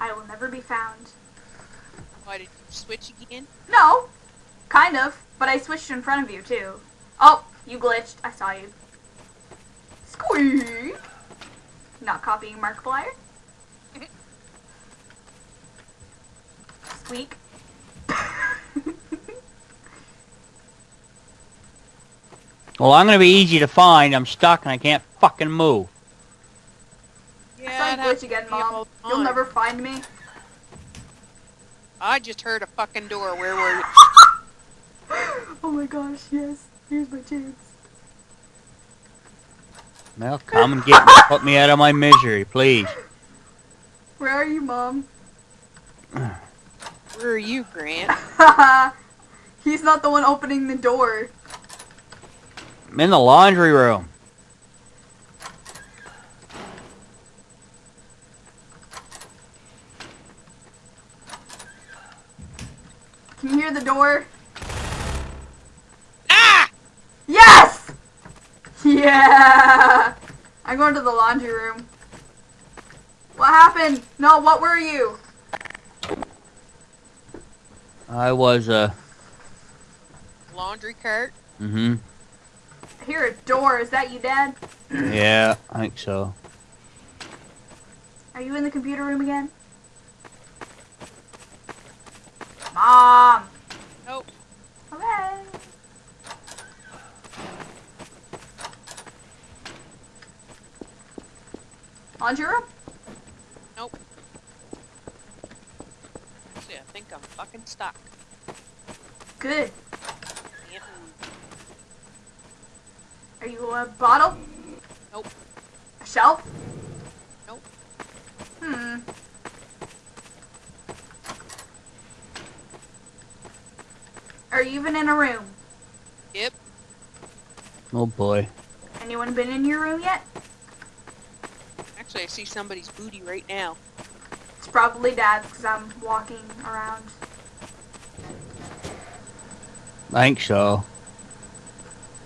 I will never be found. Why did you switch again? No, kind of, but I switched in front of you too. Oh, you glitched. I saw you. Squeak. Not copying Markiplier. Squeak. Well, I'm gonna be easy to find. I'm stuck and I can't fucking move. I Yeah, saw it you happens glitch again, to me all Mom. the You'll never find me. I just heard a fucking door. Where were you? oh my gosh, yes. Here's my chance. Well, come and get me. Put me out of my misery, please. Where are you, Mom? Where are you, Grant? He's not the one opening the door. I'm in the laundry room. Can you hear the door? Ah! Yes! Yeah! I'm going to the laundry room. What happened? No, what were you? I was, uh, Laundry cart. mm-hmm. I hear a door. Is that you, Dad? Yeah, I think so. Are you in the computer room again? Mom! Nope. Okay. Laundry room? Nope. See, I think I'm fucking stuck. Good. Are you a bottle? Nope. A shelf? Nope. Hmm. Are you even in a room? Yep. Oh boy. Anyone been in your room yet? Actually, I see somebody's booty right now. It's probably Dad, because I'm walking around. I think so.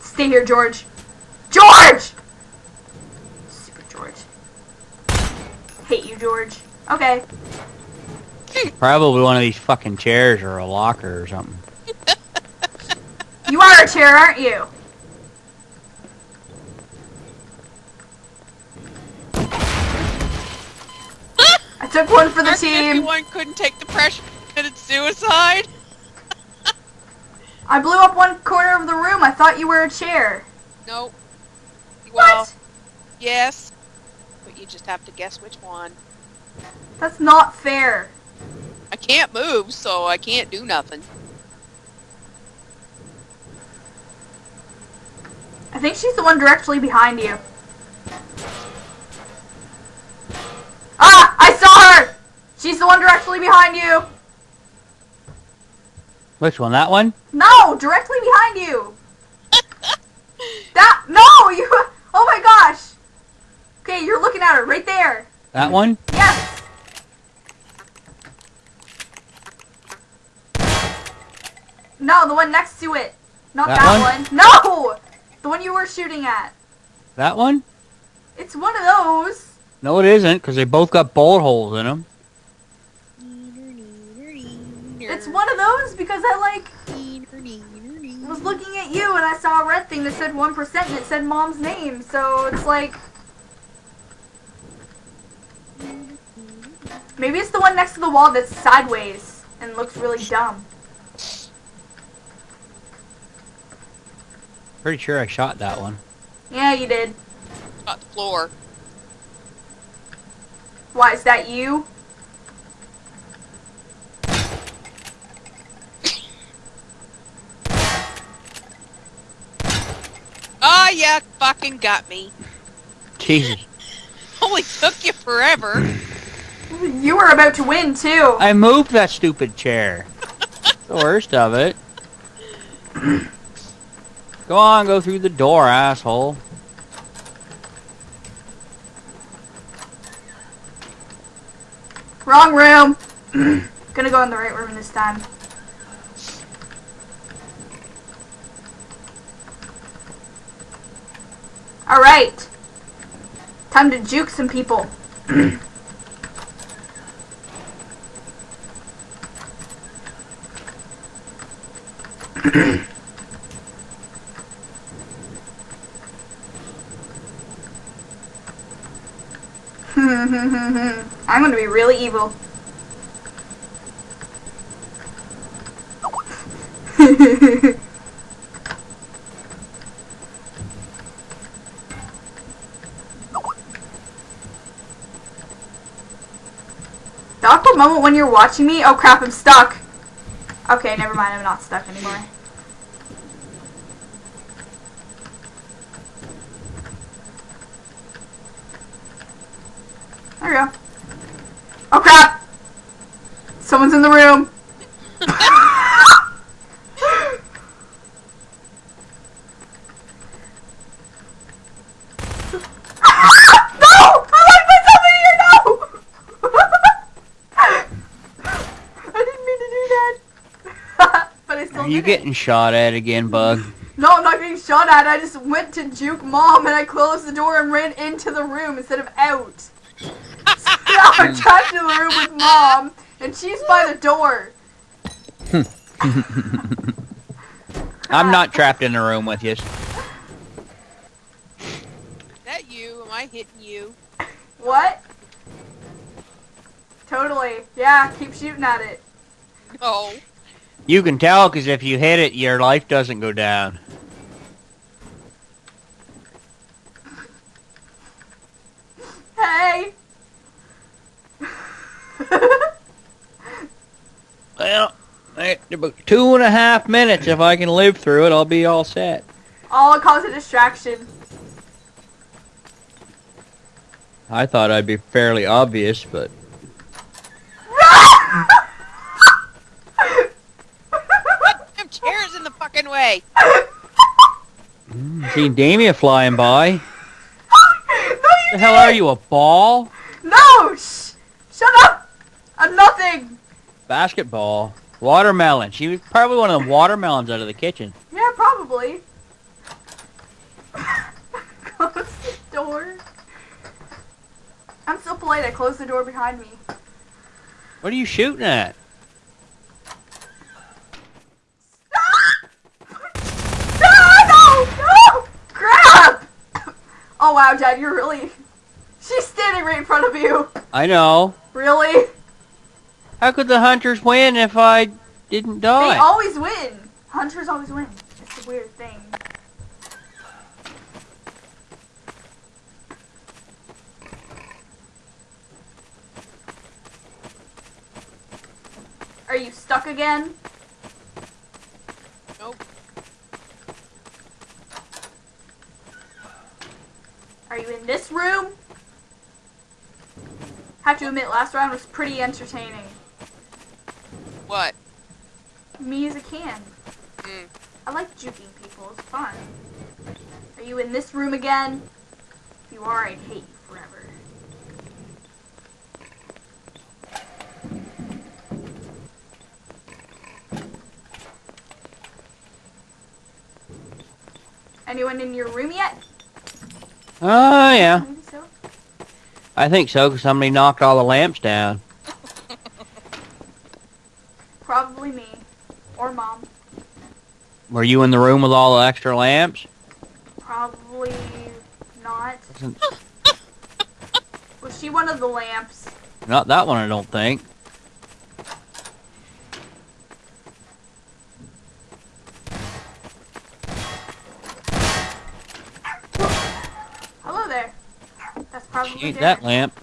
Stay here, George. George! Stupid George. Hate you, George. Okay. Probably one of these fucking chairs or a locker or something. A chair, aren't you? I took one for the Our team. 51 couldn't take the pressure and committed suicide. I blew up one corner of the room. I thought you were a chair. Nope. Well, What? yes. But you just have to guess which one. That's not fair. I can't move, so I can't do nothing. Think she's the one directly behind you. Ah! I saw her! She's the one directly behind you! Which one? That one? No! Directly behind you! That- No! You- Oh my gosh! Okay, you're looking at her right there. That one? Yes! No, the one next to it. Not That that, one? No! The one you were shooting at. That one? It's one of those. No, it isn't, because they both got bullet holes in them. It's one of those because I like was looking at you and I saw a red thing that said 1% and it said mom's name. So it's like maybe it's the one next to the wall that's sideways and looks really dumb. Pretty sure I shot that one. Yeah, you did. Got the floor. Why is that you? Oh, yeah, fucking got me. Jesus. Only took you forever. You were about to win too. I moved that stupid chair. the worst of it. Go on, go through the door, asshole. Wrong room! Gonna go in the right room this time. Alright. Time to juke some people. Mm-hmm. I'm gonna be really evil. The awkward moment when you're watching me. Oh crap, I'm stuck. Okay, never mind. I'm not stuck anymore. There we go. Oh crap! Someone's in the room. no! I like put something here. No! I didn't mean to do that. but I still Are you getting shot at again, Bug? No, I'm not getting shot at. I just went to juke mom and I closed the door and ran into the room instead of out. So I'm trapped in the room with mom and she's by the door. I'm not trapped in the room with you. Is that you? Am I hitting you? What? Totally. Yeah, keep shooting at it. No. You can tell because if you hit it, your life doesn't go down. Hey! Well, two and a half minutes. If I can live through it, I'll be all set. All cause a distraction. I thought I'd be fairly obvious, but Them chairs in the fucking way. Mm, see Damia flying by. no, you The hell are you, a ball? No! Shh! Shut up! I'm nothing! Basketball. Watermelon. She was probably one of the watermelons out of the kitchen. Yeah, probably. Close the door. I'm so polite, I closed the door behind me. What are you shooting at? No, no, no! Crap! Oh wow, Dad, you're really... She's standing right in front of you. I know. Really? How could the hunters win if I didn't die? They die? always win. Hunters always win. It's a weird thing. Are you stuck again? Nope. Are you in this room? Have to admit, last round was pretty entertaining. What? Me as a can. Mm. I like juking people. It's fun. Are you in this room again? If you are, I'd hate you forever. Anyone in your room yet? Oh, yeah. Maybe so. I think so, because somebody knocked all the lamps down. Probably me. Mom. Were you in the room with all the extra lamps? Probably not. Was she one of the lamps? Not that one, I don't think. Hello there. That's probably She ain't that lamp.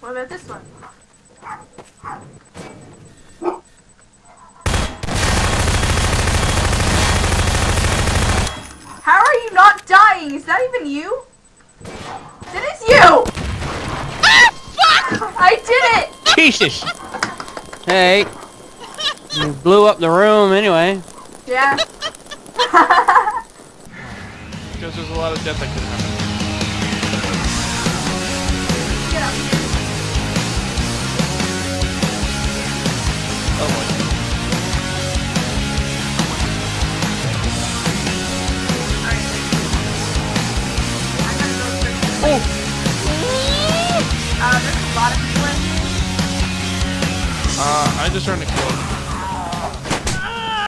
What about this one? How are you not dying? Is that even you? That is you! Ah! I did it! Jesus! Hey. You blew up the room anyway. Yeah. Because there's a lot of death that could happen. I just trying to him.